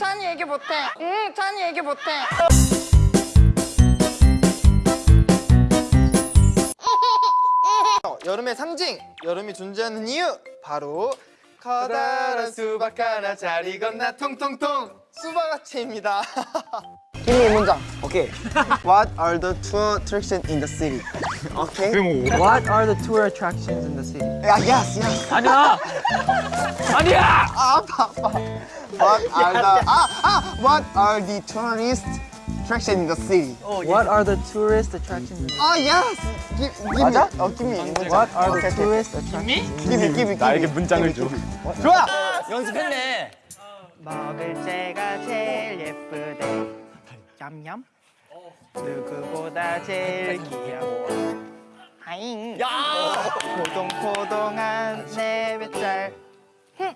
찬이 얘기 못해. 응, 찬이 얘기 못해. 어, 여름의 상징, 여름이 존재하는 이유 바로 커다란 수박 하나 잘 익었나 통통통 수박아치입니다. 김이 문장. 오케이. What are the tour attractions in the city? 오케이. What are the tour attractions in the city? 야, yes, yes. 아니야! 아니야! 아, 아파, 아파. What are the 아, 아, What are the tourist attractions in the city? What are the tourist attractions in the 아, yes. Give, give 맞아? me. 어, give me. 문장. What are the 오케이, 오케이. tourist attractions? Give me, give me. 나에게 문장을 줘. 좋아! 연습했네. 먹을 때가 제일 예쁘대. 얌얌. 누구보다 제일 귀여워. 하잉. 포동포동한 내 뱃살. 흠.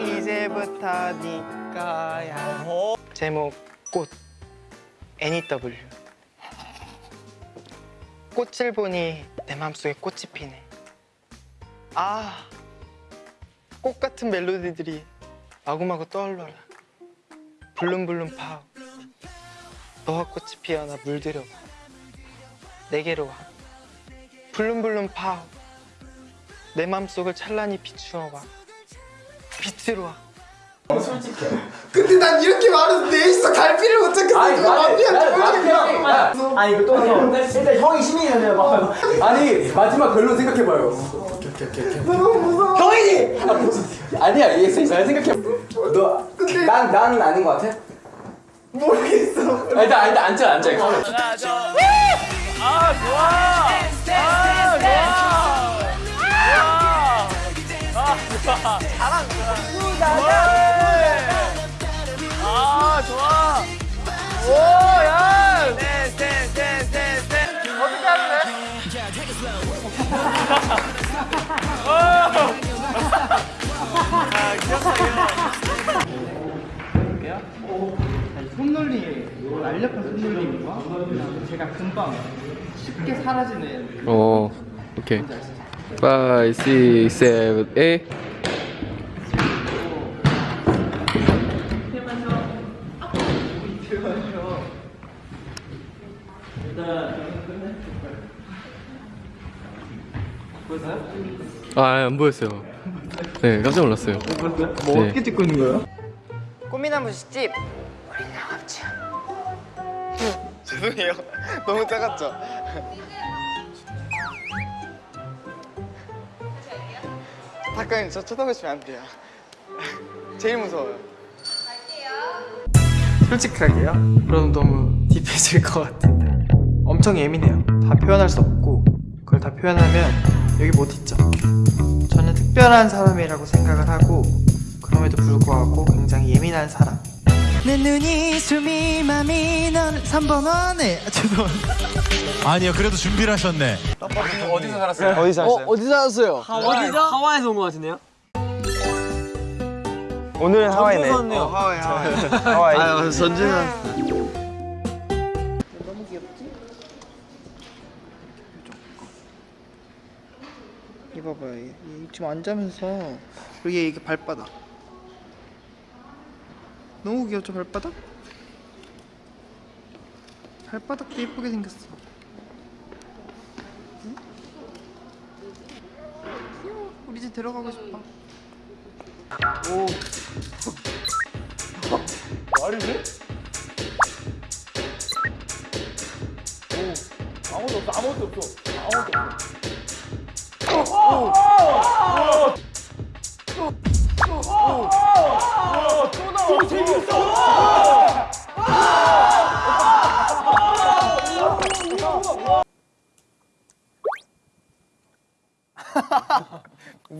이제부터 네 거야. 제목 꽃. NEW. 꽃을 보니 내 맘속에 꽃이 피네. 아. 꽃 같은 멜로디들이 마구마구 떠올라라 블룸블룸 파우 너와 꽃이 피어나 물들여봐 내게로 와 블룸블룸 파우 내 맘속을 찬란히 비추어봐 빛으로 와 근데 난 이렇게 말해서 넷이서 갈피를 못 잡겠어. 이거 마피아 좀 아니 이거 또 해. 일단 형이 신이잖아요. 막. 아니 마지막 결론 생각해봐요. 너무 무서워. 형이지. 아, 아니야 이게 잘 생각해. 너난 나는 아닌 것 같아? 모르겠어. 아, 일단 일단 앉아 앉아. 손놀림, 날렵한 손놀림과 제가 금방 쉽게 사라지는 오, 오케이. 5, 6, 7, 8. 아, 안 보였어요. 네, 깜짝 놀랐어요. 뭐 어떻게 찍고 있는 거예요? 꽃미나무 집 죄송해요. 너무 작았죠? 닭가님 저 쳐다보시면 안 돼요. 제일 무서워요. 솔직하게요? 그럼 너무 딥해질 것 같은데 엄청 예민해요 다 표현할 수 없고 그걸 다 표현하면 여기 못 있죠 저는 특별한 사람이라고 생각을 하고 그럼에도 불구하고 굉장히 예민한 사람 내 눈이 숨이 맘이 넌 3번 원에 아, 죄송합니다 아니요 그래도 준비를 하셨네 어디서 왔어요? 어디 살았어요? 어디죠? 하와이에서 온 것 같은데요? 오늘은 하와이네. 어, 하와이, 하와이. 하와이. 아 전진아 이거 봐봐요 얘, 얘 지금 앉으면서 여기 이게 발바닥 너무 귀엽죠 발바닥? 발바닥도 예쁘게 생겼어. 우리 집 데려가고 싶어? 무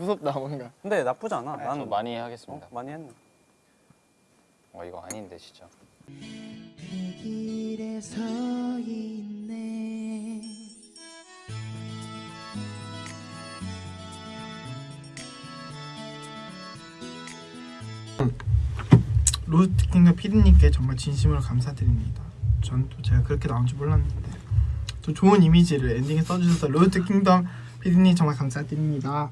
섭다 뭔가. 근데 나쁘지 않아. 나는 많이 하겠습니다. 많이 했네. 어 이거 아닌데 진짜. 길에 서 있네 로스트킹과 피디님께 정말 진심으로 감사드립니다. 전 또 제가 그렇게 나온 줄 몰랐는데 또 좋은 이미지를 엔딩에 써주셔서 로스트 킹덤 피디님 정말 감사드립니다.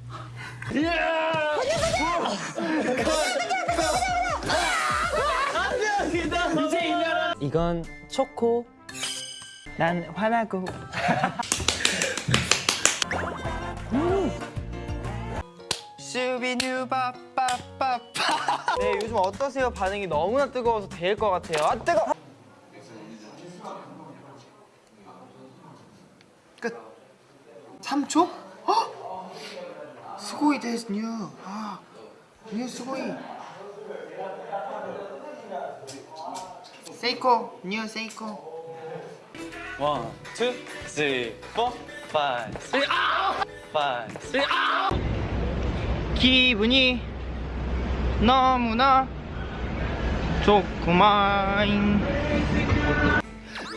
이건 초코. 난 화나고. 슈비뉴 빠빠빠빠. 네 요즘 어떠세요? 반응이 너무나 뜨거워서 데일 것 같아요. 아 뜨거. 끝 3초? 헉! 수고이 데스 뉴 아, 뉴 수고이 세이코 뉴 세이코 원, 투, 쓰리, 포, 파이브, 쓰리, 아! 파이브, 쓰리, 아! 기분이 너무나 좋구만.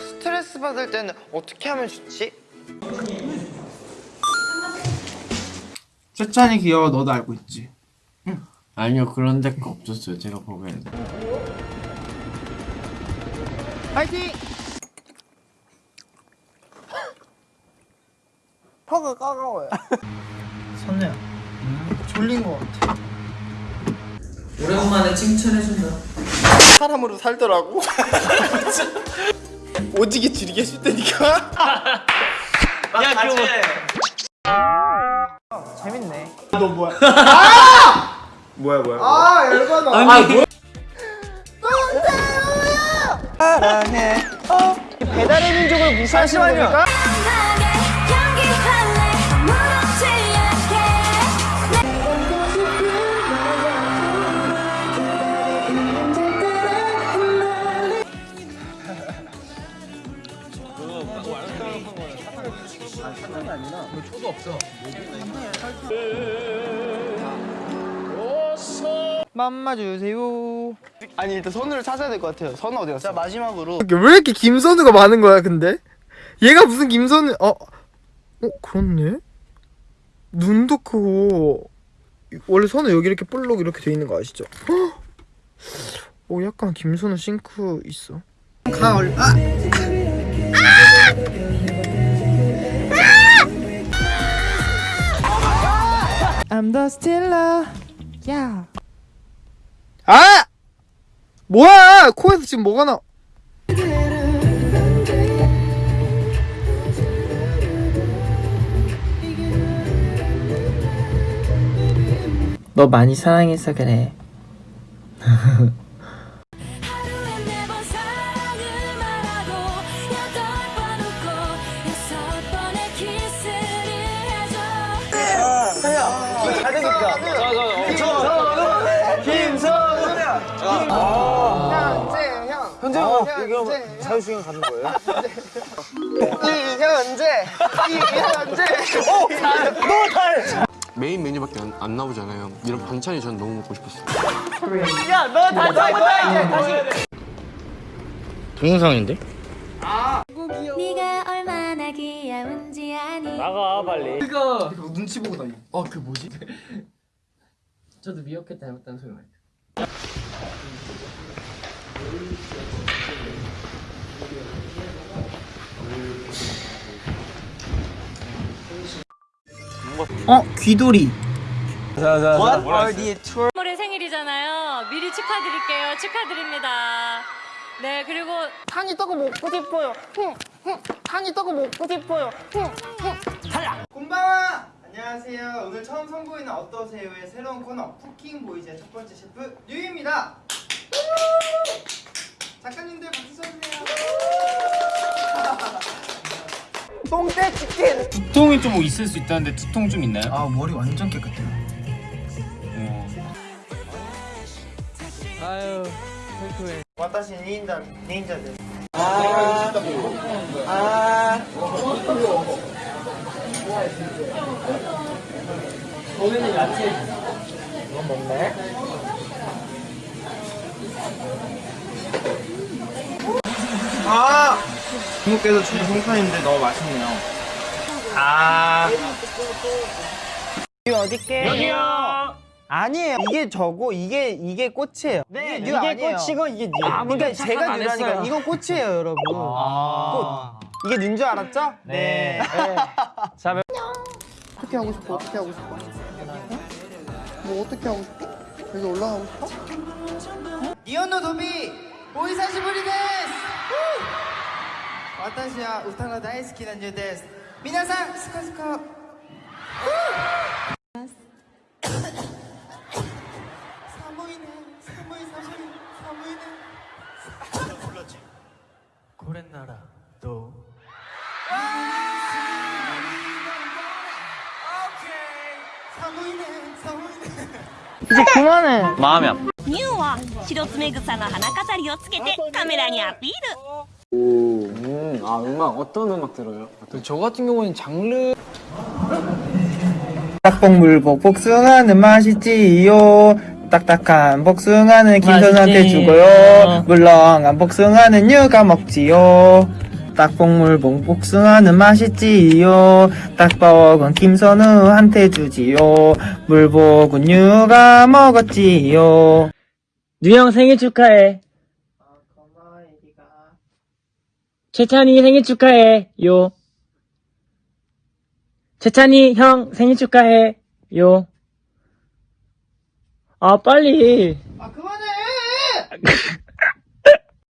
스트레스 받을 때는 어떻게 하면 좋지? 세찬이 귀여워 너도 알고 있지 아니요 그런 데가 없었어요 제가 보기에는 파이팅! 턱을 까가워요 선우야 졸린 거 같아 오랜만에 칭찬해준다. 사람으로 살더라고 오지게 해줄 테니까 야. 재밌네. 너 뭐야? 아! 뭐야 뭐야? 아 열받아. 아니 배달의 민족을 무시하시는 겁니까? 맘마 주세요. 아니 일단 선우를 찾아야 될 것 같아요 선우 어디 갔어 자 마지막으로 왜 이렇게 김선우가 많은 거야 근데? 얘가 무슨 김선우 어? 어 그렇네? 눈도 크고 원래 선우 여기 이렇게 볼록 이렇게 돼 있는 거 아시죠? 헉! 오 약간 김선우 싱크 있어 가얼 아! I'm the stiller. 야. 아! 뭐야 코에서 지금 뭐가 나 너 많이 사랑해서 그래. 현재 형. 현재 자유시간 가는 거예요? 이현재. 이현재. 메인 메뉴밖에 안, 안 나오잖아요. 이런 반찬이 전 너무 먹고 싶었어요. 동영상인데? 네가 얼마나 귀여운지 아니 나가 빨리. 이거 눈치 보고 다니 어그 뭐지? 저도 미역캣 닮았다는 소리 많이. 어 귀돌이. What are the 올해 생일이잖아요. 미리 축하드릴게요. 축하드립니다. 네 그리고 한이 떡을 먹고 싶어요. 한이 떡을 먹고 싶어요. 흥, 흥. 곤방아 안녕하세요. 오늘 처음 선보이는 어떠세요의 새로운 코너 쿠킹 보이즈의 첫 번째 셰프 류입니다 작가님들 박수 쳐주세요 똥대 치킨. 두통이 좀 있을 수 있다는데 두통 좀 있나요? 아 머리 완전 깨끗해요 아유. 와타시 닌자 닌자들. 거기는 야채. 아 중국에서 주는 송편인데 너무 맛있네요. 아. 이거 어디게 여기요! 아니에요. 이게 저고 이게 이게 꽃이에요. 네 이게, 이게 꽃이고 이게 뉴. 아, 그러니까 제가 뉴라니까 이건 꽃이에요 여러분. 아 꽃. 이게 뉴인 줄 알았죠? 네, 네. 네. 자, 어떻게 하고 싶어? 어떻게 하고 싶어? 뭐 어떻게 하고 싶어? 여기 올라가고 싶어? 니온노 도비 오이사시부리 데스! 私は歌が大好きなニューです皆さんスカスカ寒いね寒い寒い寒い寒いねこれならどう 寒いね寒いね 이제 그만해. 마음이 아파 ニューは白爪草の花飾りをつけてカメラにアピール 음, 아 음악 어떤 음악 들어요? 저 같은 경우는 장르 딱복물복 복숭아는 맛있지요. 딱딱한 복숭아는 김선한테 주고요. 물렁한 복숭아는 유가 먹지요. 딱복물복 복숭아는 맛있지요. 딱복은 김선우한테 주지요. 물복은 유가 먹었지요. 뉴형 생일 축하해. 최찬이 생일 축하해. 요. 최찬이 형 생일 축하해. 요. 아, 빨리. 아 그만해